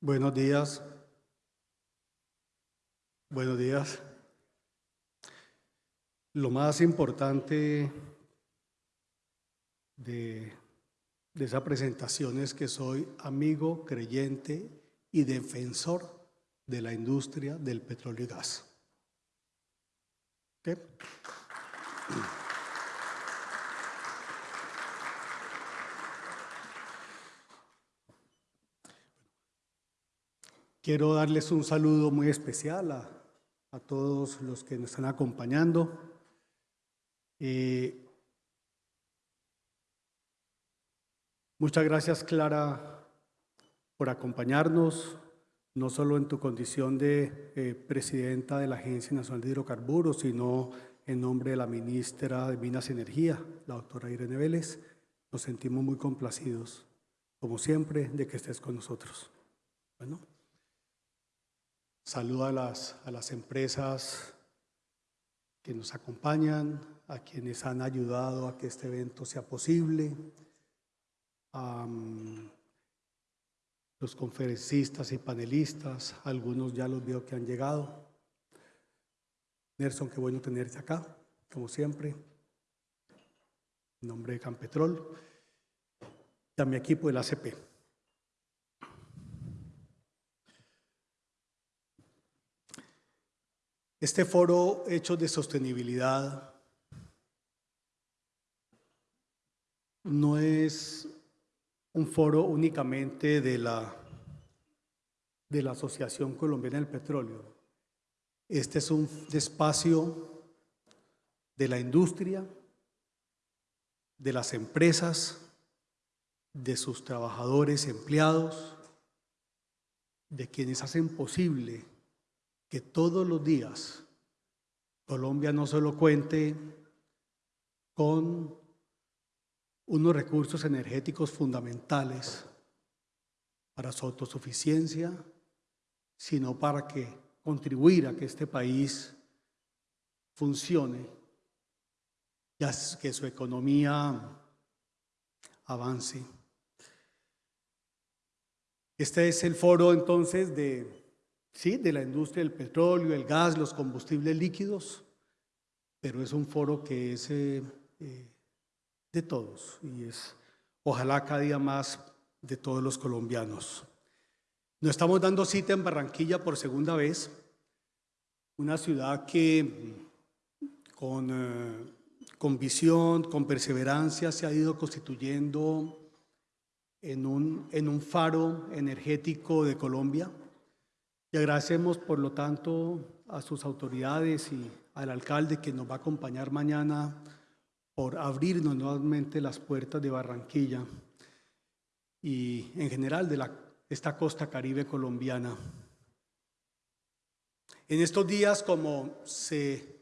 Buenos días. Buenos días. Lo más importante de, esa presentación es que soy amigo, creyente y defensor de la industria del petróleo y gas. ¿Okay? Quiero darles un saludo muy especial a, a todos los que nos están acompañando. Eh, muchas gracias, Clara, por acompañarnos, no solo en tu condición de eh, presidenta de la Agencia Nacional de Hidrocarburos, sino en nombre de la ministra de Minas y Energía, la doctora Irene Vélez. Nos sentimos muy complacidos, como siempre, de que estés con nosotros. Bueno. Saludo a las, a las empresas que nos acompañan, a quienes han ayudado a que este evento sea posible, a um, los conferencistas y panelistas, algunos ya los veo que han llegado. Nelson, qué bueno tenerte acá, como siempre. En nombre de Campetrol y a mi equipo del ACP. Este foro Hechos de Sostenibilidad no es un foro únicamente de la, de la Asociación Colombiana del Petróleo. Este es un espacio de la industria, de las empresas, de sus trabajadores, empleados, de quienes hacen posible que todos los días Colombia no solo cuente con unos recursos energéticos fundamentales para su autosuficiencia, sino para que contribuir a que este país funcione y a que su economía avance. Este es el foro entonces de ¿sí? de la industria del petróleo, el gas, los combustibles líquidos, pero es un foro que es eh, eh, de todos y es ojalá cada día más de todos los colombianos. Nos estamos dando cita en Barranquilla por segunda vez, una ciudad que con, eh, con visión, con perseverancia se ha ido constituyendo en un, en un faro energético de Colombia y agradecemos, por lo tanto, a sus autoridades y al alcalde que nos va a acompañar mañana por abrirnos nuevamente las puertas de Barranquilla y en general de la, esta costa caribe colombiana. En estos días, como se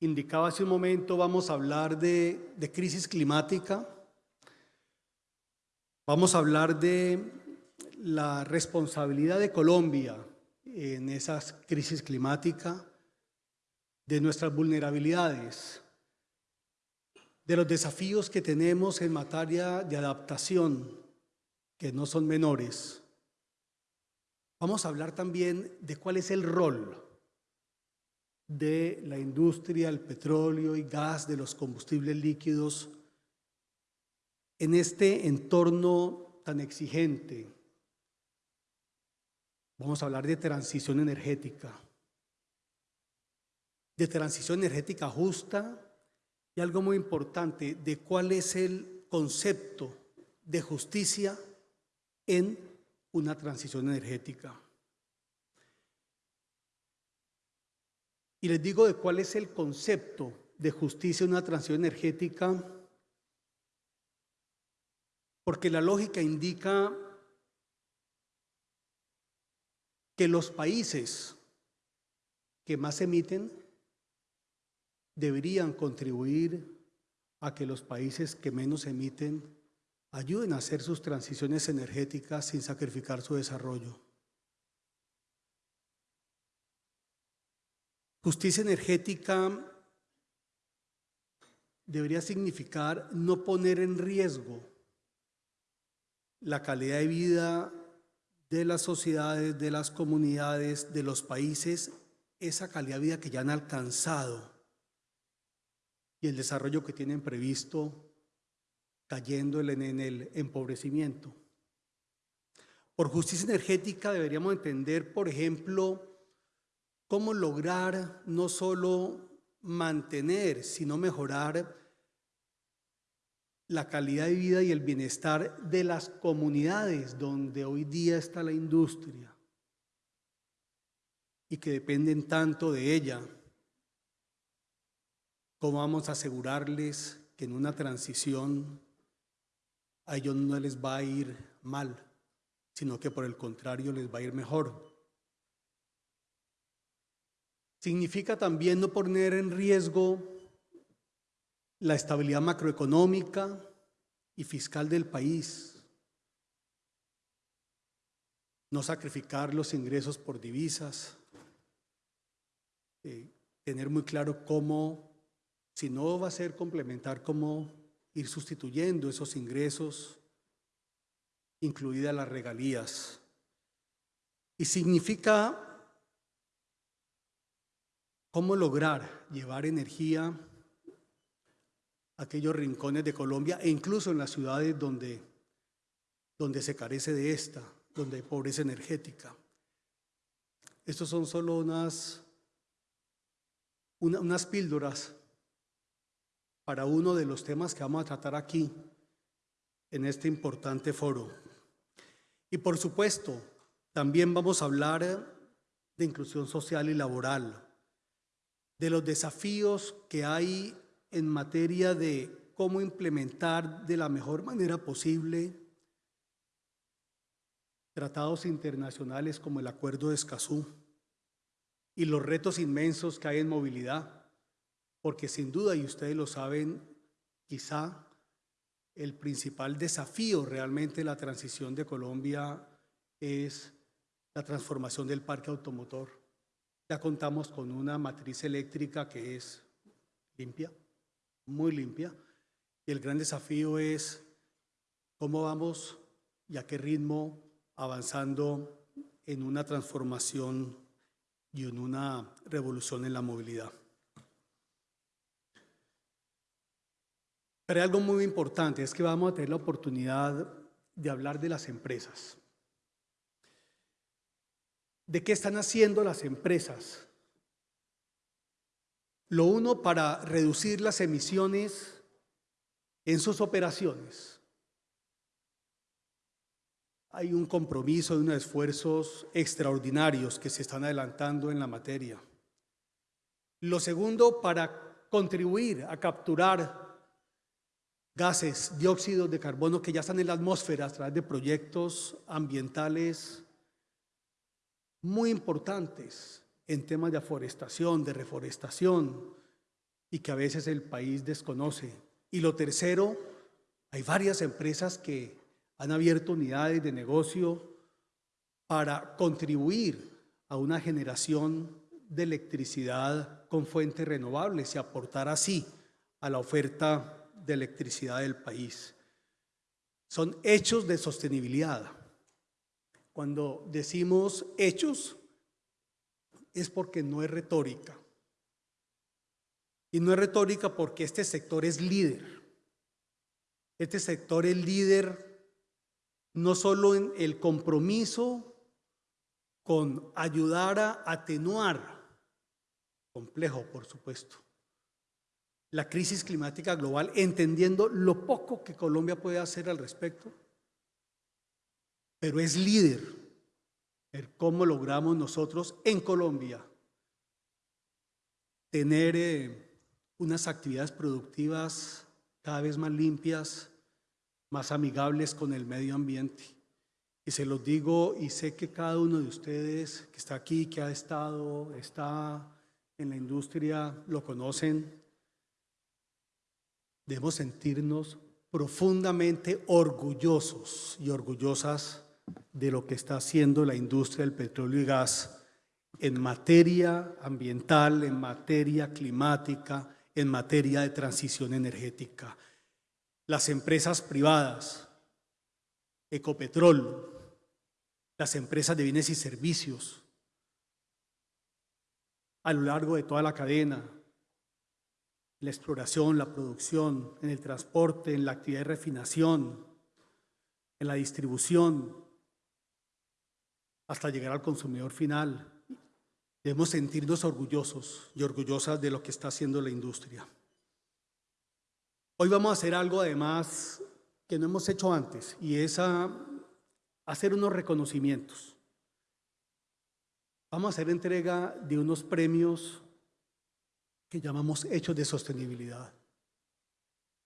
indicaba hace un momento, vamos a hablar de, de crisis climática, vamos a hablar de la responsabilidad de Colombia en esa crisis climática, de nuestras vulnerabilidades, de los desafíos que tenemos en materia de adaptación, que no son menores. Vamos a hablar también de cuál es el rol de la industria, el petróleo y gas, de los combustibles líquidos, en este entorno tan exigente, Vamos a hablar de transición energética, de transición energética justa y algo muy importante, de cuál es el concepto de justicia en una transición energética. Y les digo de cuál es el concepto de justicia en una transición energética, porque la lógica indica que los países que más emiten deberían contribuir a que los países que menos emiten ayuden a hacer sus transiciones energéticas sin sacrificar su desarrollo. Justicia energética debería significar no poner en riesgo la calidad de vida de las sociedades, de las comunidades, de los países, esa calidad de vida que ya han alcanzado y el desarrollo que tienen previsto cayendo en el empobrecimiento. Por justicia energética deberíamos entender, por ejemplo, cómo lograr no solo mantener, sino mejorar la calidad de vida y el bienestar de las comunidades donde hoy día está la industria y que dependen tanto de ella. ¿Cómo vamos a asegurarles que en una transición a ellos no les va a ir mal, sino que por el contrario les va a ir mejor? Significa también no poner en riesgo la estabilidad macroeconómica y fiscal del país, no sacrificar los ingresos por divisas, eh, tener muy claro cómo, si no va a ser complementar, cómo ir sustituyendo esos ingresos, incluidas las regalías. Y significa cómo lograr llevar energía aquellos rincones de Colombia e incluso en las ciudades donde, donde se carece de esta, donde hay pobreza energética. Estos son solo unas, unas píldoras para uno de los temas que vamos a tratar aquí en este importante foro. Y por supuesto, también vamos a hablar de inclusión social y laboral, de los desafíos que hay en materia de cómo implementar de la mejor manera posible tratados internacionales como el Acuerdo de Escazú y los retos inmensos que hay en movilidad, porque sin duda, y ustedes lo saben, quizá el principal desafío realmente de la transición de Colombia es la transformación del parque automotor. Ya contamos con una matriz eléctrica que es limpia, muy limpia. Y el gran desafío es cómo vamos y a qué ritmo avanzando en una transformación y en una revolución en la movilidad. Pero hay algo muy importante, es que vamos a tener la oportunidad de hablar de las empresas. ¿De qué están haciendo las empresas lo uno para reducir las emisiones en sus operaciones. Hay un compromiso y unos esfuerzos extraordinarios que se están adelantando en la materia. Lo segundo, para contribuir a capturar gases, dióxidos de carbono que ya están en la atmósfera a través de proyectos ambientales muy importantes en temas de aforestación, de reforestación, y que a veces el país desconoce. Y lo tercero, hay varias empresas que han abierto unidades de negocio para contribuir a una generación de electricidad con fuentes renovables y aportar así a la oferta de electricidad del país. Son hechos de sostenibilidad. Cuando decimos hechos, es porque no es retórica. Y no es retórica porque este sector es líder. Este sector es líder no solo en el compromiso con ayudar a atenuar, complejo por supuesto, la crisis climática global, entendiendo lo poco que Colombia puede hacer al respecto, pero es líder cómo logramos nosotros en Colombia tener eh, unas actividades productivas cada vez más limpias, más amigables con el medio ambiente. Y se los digo y sé que cada uno de ustedes que está aquí, que ha estado, está en la industria, lo conocen. Debemos sentirnos profundamente orgullosos y orgullosas de lo que está haciendo la industria del petróleo y gas en materia ambiental, en materia climática, en materia de transición energética. Las empresas privadas, Ecopetrol, las empresas de bienes y servicios a lo largo de toda la cadena, la exploración, la producción, en el transporte, en la actividad de refinación, en la distribución, hasta llegar al consumidor final. Debemos sentirnos orgullosos y orgullosas de lo que está haciendo la industria. Hoy vamos a hacer algo además que no hemos hecho antes y es hacer unos reconocimientos. Vamos a hacer entrega de unos premios que llamamos Hechos de Sostenibilidad.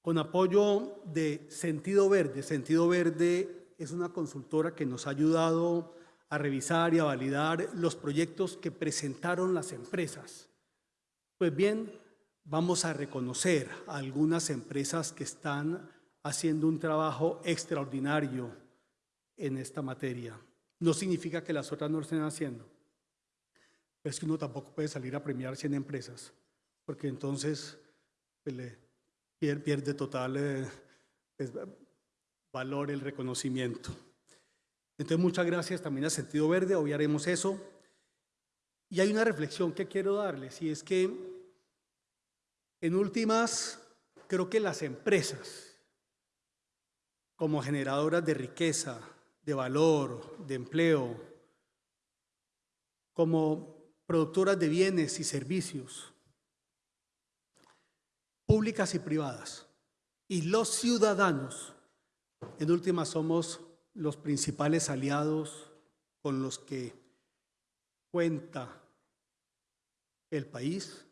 Con apoyo de Sentido Verde. Sentido Verde es una consultora que nos ha ayudado a revisar y a validar los proyectos que presentaron las empresas. Pues bien, vamos a reconocer a algunas empresas que están haciendo un trabajo extraordinario en esta materia. No significa que las otras no lo estén haciendo. Es que uno tampoco puede salir a premiar 100 empresas porque entonces pues, pierde total eh, pues, valor el reconocimiento. Entonces, muchas gracias también a Sentido Verde, hoy haremos eso. Y hay una reflexión que quiero darles, y es que en últimas, creo que las empresas, como generadoras de riqueza, de valor, de empleo, como productoras de bienes y servicios, públicas y privadas. Y los ciudadanos, en última, somos los principales aliados con los que cuenta el país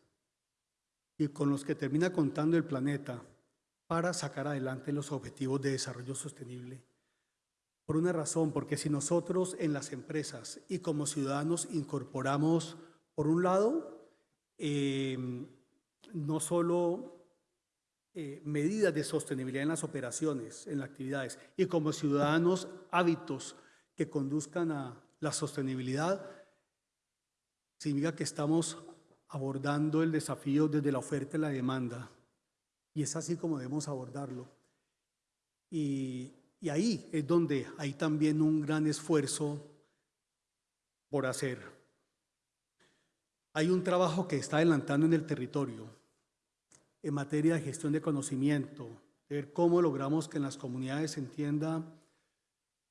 y con los que termina contando el planeta para sacar adelante los objetivos de desarrollo sostenible. Por una razón, porque si nosotros en las empresas y como ciudadanos incorporamos, por un lado, eh, no solo eh, medidas de sostenibilidad en las operaciones, en las actividades, y como ciudadanos hábitos que conduzcan a la sostenibilidad, significa que estamos abordando el desafío desde la oferta y la demanda. Y es así como debemos abordarlo. Y, y ahí es donde hay también un gran esfuerzo por hacer. Hay un trabajo que está adelantando en el territorio en materia de gestión de conocimiento, de ver cómo logramos que en las comunidades se entienda,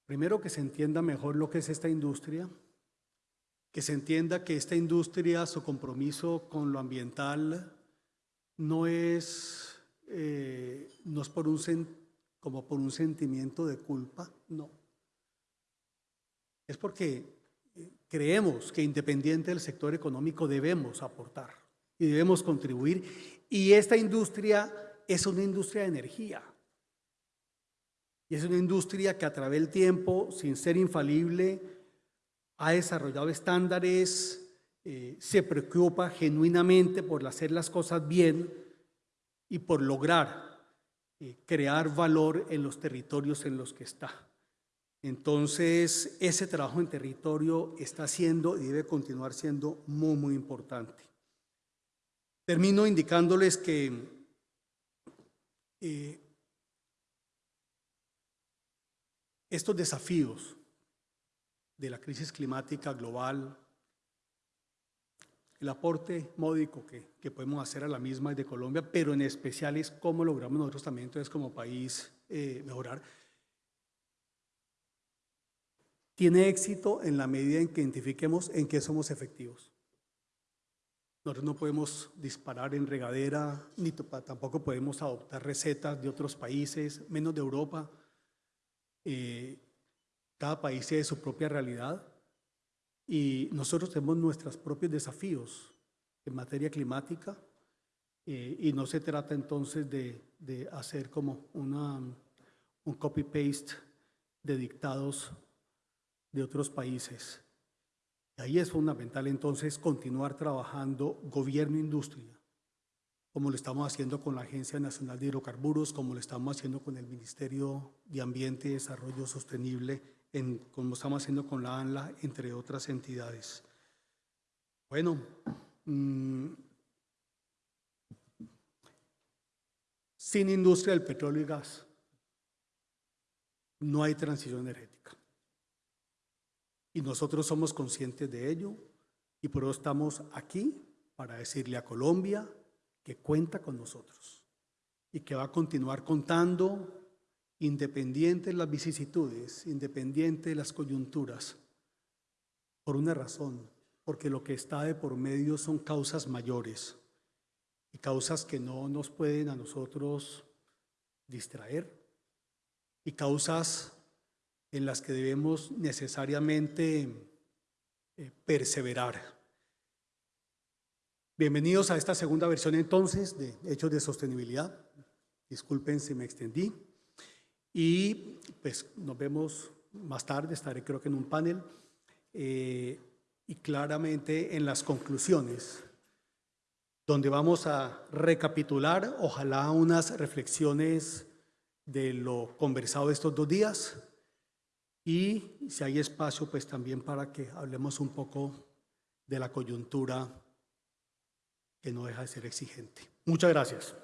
primero que se entienda mejor lo que es esta industria, que se entienda que esta industria, su compromiso con lo ambiental, no es, eh, no es por un, como por un sentimiento de culpa, no. Es porque eh, creemos que independiente del sector económico debemos aportar y debemos contribuir y esta industria es una industria de energía. Y es una industria que a través del tiempo, sin ser infalible, ha desarrollado estándares, eh, se preocupa genuinamente por hacer las cosas bien y por lograr eh, crear valor en los territorios en los que está. Entonces, ese trabajo en territorio está siendo y debe continuar siendo muy, muy importante. Termino indicándoles que eh, estos desafíos de la crisis climática global, el aporte módico que, podemos hacer a la misma de Colombia, pero en especial es cómo logramos nosotros también entonces como país eh, mejorar. Tiene éxito en la medida en que identifiquemos en qué somos efectivos. Nosotros no podemos disparar en regadera, ni tampoco podemos adoptar recetas de otros países, menos de Europa. Eh, cada país tiene su propia realidad y nosotros tenemos nuestros propios desafíos en materia climática eh, y no se trata entonces de, de hacer como una, un copy-paste de dictados de otros países. Ahí es fundamental entonces continuar trabajando gobierno-industria, como lo estamos haciendo con la Agencia Nacional de Hidrocarburos, como lo estamos haciendo con el Ministerio de Ambiente y Desarrollo Sostenible, en, como estamos haciendo con la ANLA, entre otras entidades. Bueno, mm, sin industria del petróleo y gas no hay transición energética. Y nosotros somos conscientes de ello y por eso estamos aquí para decirle a Colombia que cuenta con nosotros y que va a continuar contando independiente de las vicisitudes, independiente de las coyunturas, por una razón, porque lo que está de por medio son causas mayores y causas que no nos pueden a nosotros distraer y causas en las que debemos necesariamente eh, perseverar. Bienvenidos a esta segunda versión entonces de Hechos de Sostenibilidad. Disculpen si me extendí. Y pues nos vemos más tarde, estaré creo que en un panel. Eh, y claramente en las conclusiones, donde vamos a recapitular, ojalá unas reflexiones de lo conversado estos dos días y si hay espacio, pues también para que hablemos un poco de la coyuntura que no deja de ser exigente. Muchas gracias.